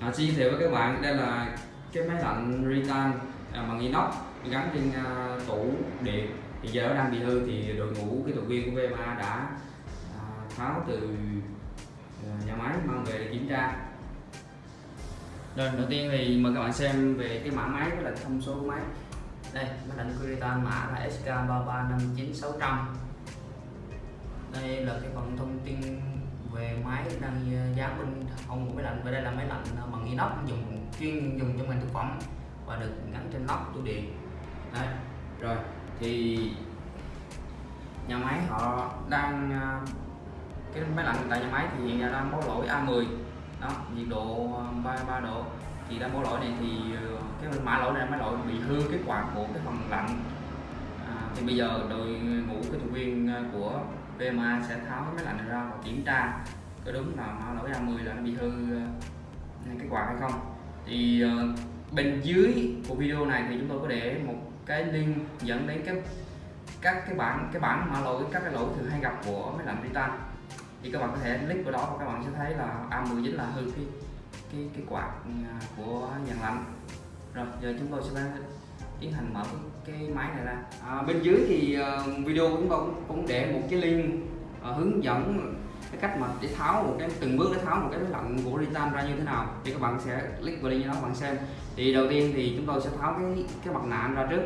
xin giới thiệu với các bạn đây là cái máy lạnh Ritan à, bằng inox gắn trên à, tủ điện. Thì giờ nó đang bị hư thì đội ngũ kỹ thuật viên của VMA đã à, tháo từ à, nhà máy mang về để kiểm tra. Rồi đầu tiên thì mời các bạn xem về cái mã máy với là thông số của máy. Đây máy lạnh của Ritan mã là SK3359600 đây là cái phần thông tin về máy đang ờ, giá bên không của máy lạnh. Và đây là máy lạnh ờ, bằng inox dùng chuyên dùng trong ngành thực phẩm và được gắn trên nóc tủ điện. Đấy rồi thì nhà máy họ đang ờ, cái máy lạnh tại nhà máy thì hiện đang báo lỗi A10 đó nhiệt độ 33 độ. Thì đang báo lỗi này thì cái mã lỗi này máy lỗi bị hư cái quạt của cái phần lạnh. À, thì bây giờ đội ngũ cái của VMA sẽ tháo cái máy lạnh này ra và kiểm tra có đúng là mã lỗi A10 là nó bị hư ờ, cái quạt hay không. Thì ờ, bên dưới của video này thì chúng tôi có để một cái link dẫn đến cái, các cái bản cái bản mã lỗi, các cái lỗi thường hay gặp của máy lạnh Titan thì các bạn có thể click vào đó và các bạn sẽ thấy là A10 chính là hư cái cái cái quạt ờ, của dàn lạnh. Rồi, giờ chúng tôi sẽ tiến hành mở cái, máy này ra. À, bên dưới thì uh, video chúng tôi cũng, cũng để một cái link uh, hướng dẫn cái cách mà để tháo một cái từng bước để tháo một cái máy lạnh của Ritan ra như thế nào thì các bạn sẽ click vào link đó bạn xem. Thì đầu tiên thì chúng tôi sẽ tháo cái cái mặt nạ ra trước.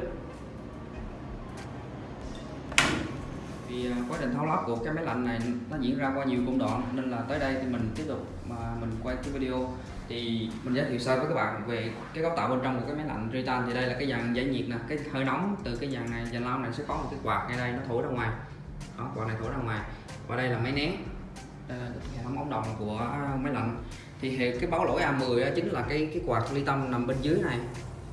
Thì à, quá trình tháo lắp của cái máy lạnh này nó diễn ra qua nhiều công đoạn, nên là tới đây thì mình tiếp tục mà mình quay cái video. Thì mình giới thiệu sơ với các bạn về cái cấu tạo bên trong của cái máy lạnh Ritan thì đây là cái dàn giải nhiệt nè, cái hơi nóng từ cái dàn này, dàn lao này sẽ có một cái quạt ngay đây, nó thổi ra ngoài. Đó, quạt này thổi ra ngoài. Và đây là máy nén à, hệ thống ống đồng của máy lạnh. Thì cái báo lỗi A10 chính là cái cái quạt ly tâm nằm bên dưới này.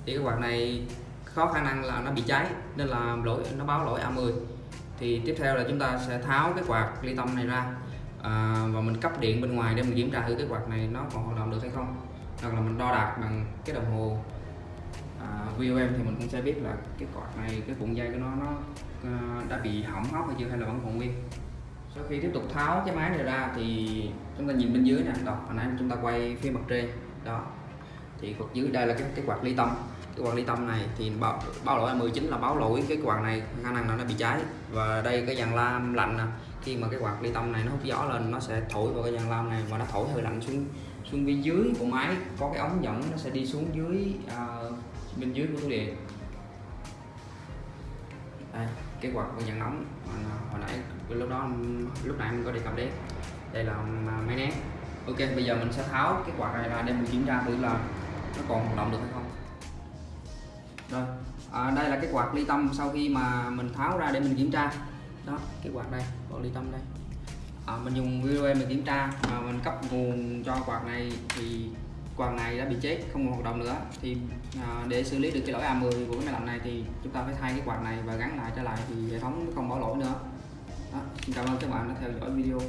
Thì cái quạt này có khả năng là nó bị cháy, nên là lỗi, nó báo lỗi A10 thì tiếp theo là chúng ta sẽ tháo cái quạt ly tâm này ra. À, và mình cấp điện bên ngoài để mình kiểm tra thử cái quạt này nó còn hoạt động được hay không. Hoặc là mình đo đạc bằng cái đồng hồ. À, VOM thì mình cũng sẽ biết là cái quạt này cái cuộn dây của nó nó à, đã bị hỏng hóc hay chưa hay là vẫn còn nguyên. Sau khi tiếp tục tháo cái máy này ra thì chúng ta nhìn bên dưới nè. Đó hồi nãy chúng ta quay phía mặt trên. Đó thì quạt dưới đây là cái cái quạt ly tâm. Cái quạt ly tâm này thì báo, báo lỗi 19 là báo lỗi cái quạt này khả năng là nó bị cháy. Và đây cái dàn lam lạnh nè khi mà cái quạt ly tâm này nó hút gió lên nó sẽ thổi vào cái dàn lam này và nó thổi hơi lạnh xuống xuống bên dưới của máy. Có cái ống dẫn nó sẽ đi xuống dưới à, bên dưới của tủ điện. Đây cái quạt của dàn nóng hồi nãy lúc đó lúc nãy mình có đề cập đến. Đây là à, máy nén. Ok bây giờ mình sẽ tháo cái quạt này ra để mình kiểm tra thử là nó còn hoạt động được hay không? Rồi à, đây là cái quạt ly tâm sau khi mà mình tháo ra để mình kiểm tra. Đó cái quạt đây quạt ly tâm đây. À, mình dùng video mình kiểm tra mà mình cấp nguồn cho quạt này thì quạt này đã bị chết không còn hoạt động nữa. Thì à, để xử lý được cái lỗi A10 của cái máy lạnh này thì chúng ta phải thay cái quạt này và gắn lại trở lại thì hệ thống không bỏ lỗi nữa. Đó. Xin cảm ơn các bạn đã theo dõi video.